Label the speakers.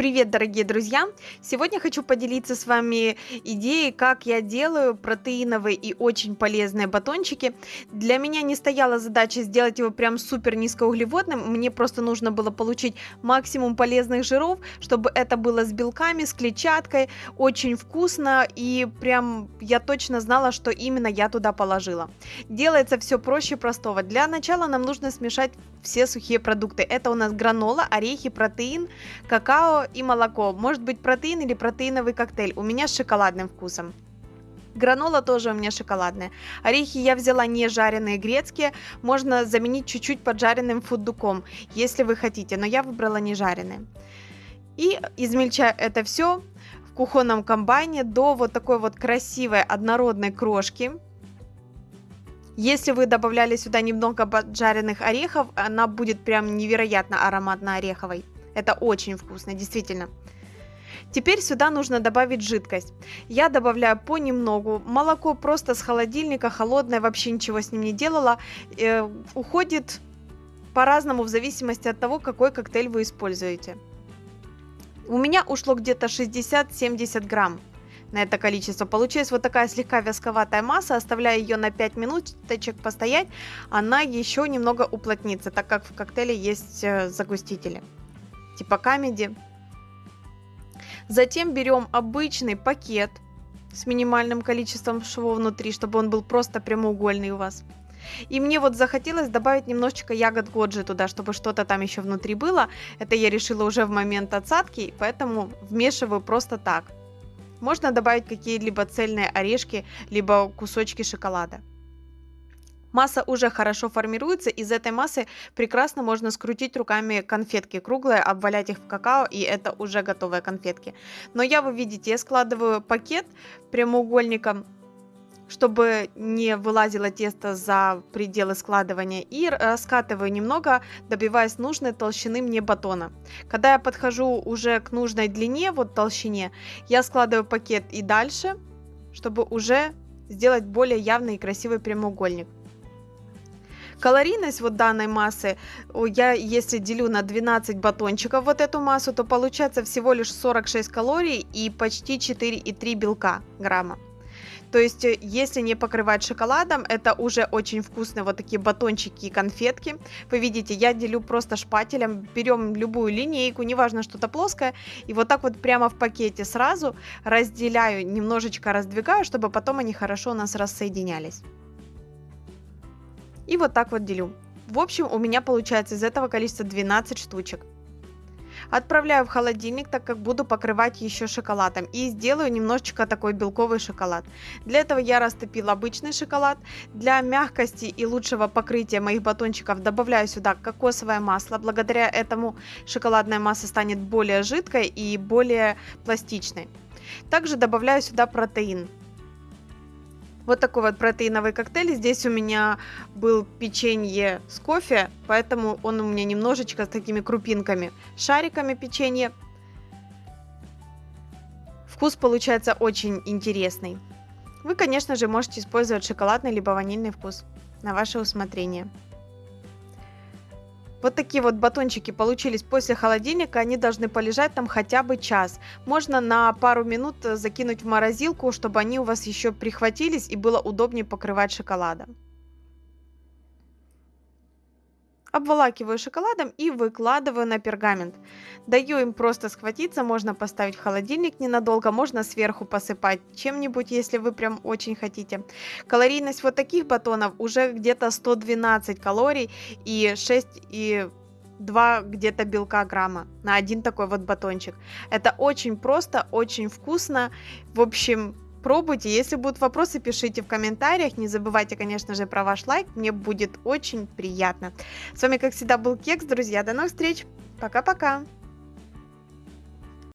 Speaker 1: Привет, дорогие друзья! Сегодня хочу поделиться с вами идеей, как я делаю протеиновые и очень полезные батончики. Для меня не стояла задача сделать его прям супер низкоуглеводным, мне просто нужно было получить максимум полезных жиров, чтобы это было с белками, с клетчаткой, очень вкусно и прям я точно знала, что именно я туда положила. Делается все проще простого. Для начала нам нужно смешать все сухие продукты. Это у нас гранола, орехи, протеин, какао и молоко. Может быть протеин или протеиновый коктейль. У меня с шоколадным вкусом. Гранола тоже у меня шоколадная. Орехи я взяла не жареные грецкие. Можно заменить чуть-чуть поджаренным фундуком, если вы хотите. Но я выбрала не жареные. И измельчаю это все в кухонном комбайне до вот такой вот красивой однородной крошки. Если вы добавляли сюда немного поджаренных орехов, она будет прям невероятно ароматно-ореховой. Это очень вкусно, действительно. Теперь сюда нужно добавить жидкость. Я добавляю понемногу. Молоко просто с холодильника, холодное, вообще ничего с ним не делала. Э, уходит по-разному в зависимости от того, какой коктейль вы используете. У меня ушло где-то 60-70 грамм на это количество. Получилась вот такая слегка вязковатая масса. Оставляю ее на 5 минуточек постоять. Она еще немного уплотнится, так как в коктейле есть э, загустители типа камеди. Затем берем обычный пакет с минимальным количеством швов внутри, чтобы он был просто прямоугольный у вас. И мне вот захотелось добавить немножечко ягод годжи туда, чтобы что-то там еще внутри было. Это я решила уже в момент отсадки, поэтому вмешиваю просто так. Можно добавить какие-либо цельные орешки, либо кусочки шоколада. Масса уже хорошо формируется, из этой массы прекрасно можно скрутить руками конфетки круглые, обвалять их в какао, и это уже готовые конфетки. Но я, вы видите, я складываю пакет прямоугольником, чтобы не вылазило тесто за пределы складывания, и раскатываю немного, добиваясь нужной толщины мне батона. Когда я подхожу уже к нужной длине, вот толщине, я складываю пакет и дальше, чтобы уже сделать более явный и красивый прямоугольник. Калорийность вот данной массы, я если делю на 12 батончиков вот эту массу, то получается всего лишь 46 калорий и почти 4,3 белка грамма. То есть, э, если не покрывать шоколадом, это уже очень вкусные вот такие батончики и конфетки. Вы видите, я делю просто шпателем, берем любую линейку, неважно что-то плоское, и вот так вот прямо в пакете сразу разделяю, немножечко раздвигаю, чтобы потом они хорошо у нас рассоединялись. И вот так вот делю. В общем, у меня получается из этого количества 12 штучек. Отправляю в холодильник, так как буду покрывать еще шоколадом. И сделаю немножечко такой белковый шоколад. Для этого я растопила обычный шоколад. Для мягкости и лучшего покрытия моих батончиков добавляю сюда кокосовое масло. Благодаря этому шоколадная масса станет более жидкой и более пластичной. Также добавляю сюда протеин. Вот такой вот протеиновый коктейль. Здесь у меня был печенье с кофе, поэтому он у меня немножечко с такими крупинками. Шариками печенье. Вкус получается очень интересный. Вы, конечно же, можете использовать шоколадный либо ванильный вкус на ваше усмотрение. Вот такие вот батончики получились после холодильника, они должны полежать там хотя бы час. Можно на пару минут э, закинуть в морозилку, чтобы они у вас еще прихватились и было удобнее покрывать шоколадом. Обволакиваю шоколадом и выкладываю на пергамент. Даю им просто схватиться, можно поставить в холодильник ненадолго, можно сверху посыпать чем-нибудь, если вы прям очень хотите. Калорийность вот таких батонов уже где-то 112 калорий и 6 и 2 где-то белка грамма на один такой вот батончик. Это очень просто, очень вкусно. В общем, Пробуйте. Если будут вопросы, пишите в комментариях. Не забывайте, конечно же, про ваш лайк. Мне будет очень приятно. С вами, как всегда, был Кекс, друзья. До новых встреч. Пока-пока.